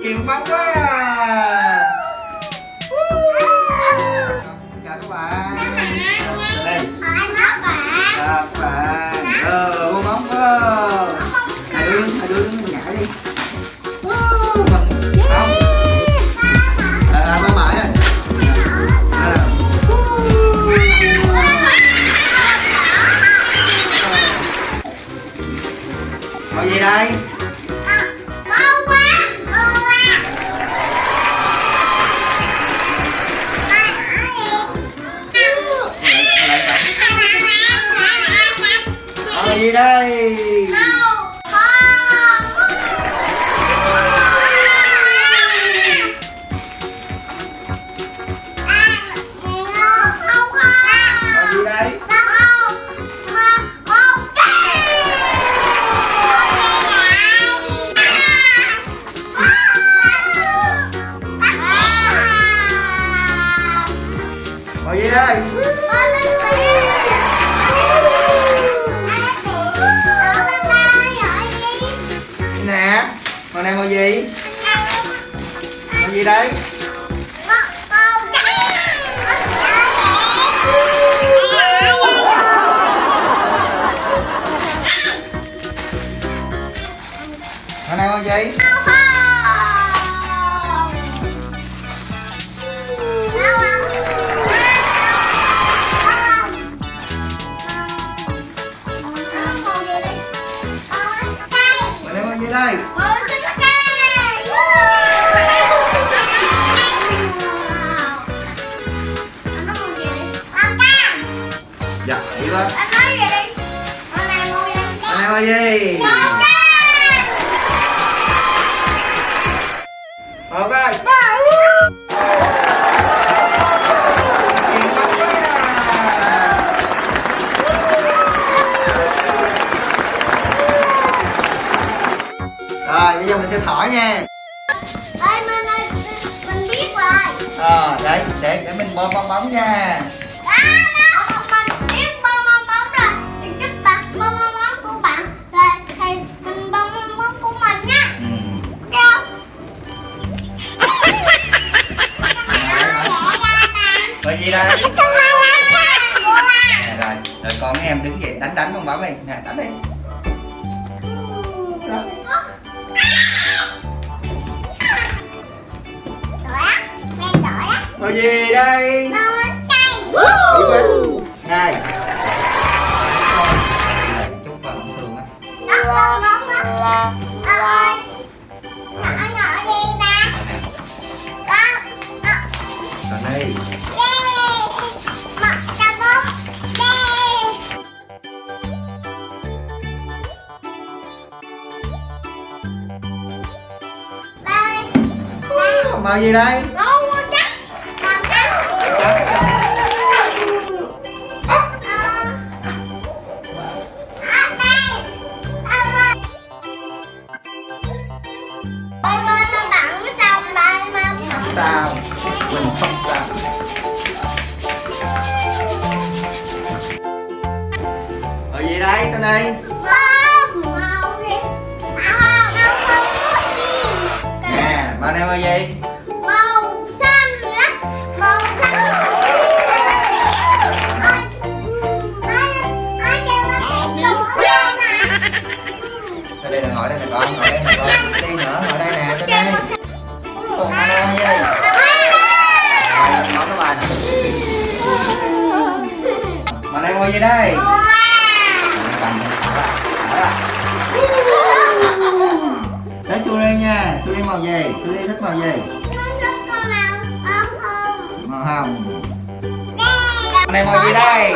nhiều bóng quá à. chào các bạn. Chào đây chào các bạn. Ờ bóng cơ hai đứa hai đứa đứng ngã đi. Không. À, à, mama á à. Ngồi gì đây? Đây? Con này màu gì? màu gì đây? Ngồi này ngồi gì? Ngồi này ngồi gì? Đây? Dạ, đi quá Ngồi này ngồi gì? Ok. Rồi bây giờ mình sẽ thổi nha. Ờ đấy để để mình bơm bong bóng nha. Ừ. gì đây? Nè, rồi rồi con mấy em đứng dậy đánh đánh bong bóng đi nè đánh đi Đó. Rồi gì đây? Màu gì đây? Sao? Mình không sao. Rồi gì đây? Tên đây. Nè, màu đây là nè con, ngồi đây nè con. Đi nữa, ngồi đây nè, trên đây. cùng anh đây màu gì? Rồi, ngồi các mà đây này màu gì đây? Cầm lên. Tới Suri nha, Suri màu gì? Suri thích màu gì? Màu hồng. Màu này màu gì đây?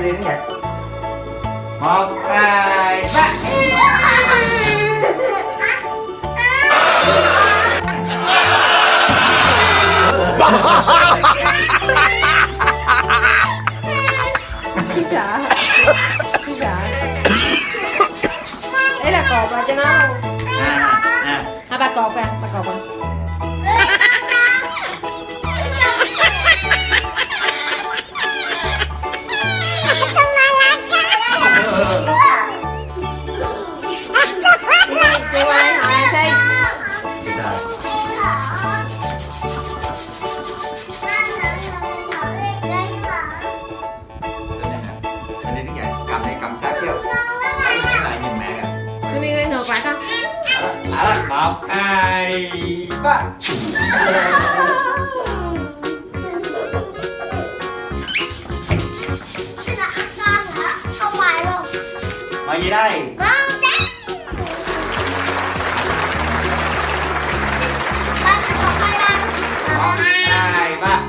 Dậy, Suri đứng dậy. Một, hai, ba. Chị sợ? Chị sợ Đấy là cột vào cho nó luôn À, à. À ba cột à, ba cột à Không ngoài luôn màu gì đây. Màu trắng Ba còn hai ba. Hai ba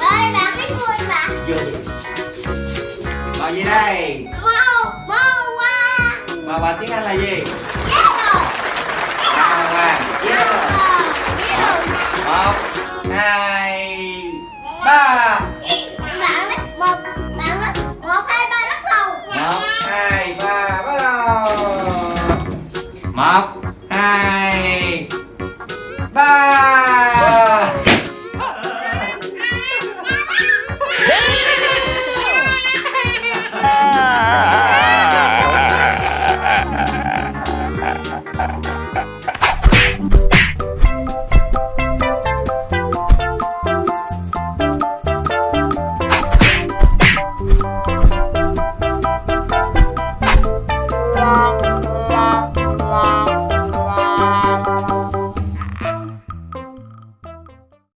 Ơi bạn biết vui mà màu gì đây Màu Màu hoa màu bằng tiếng anh là gì Mas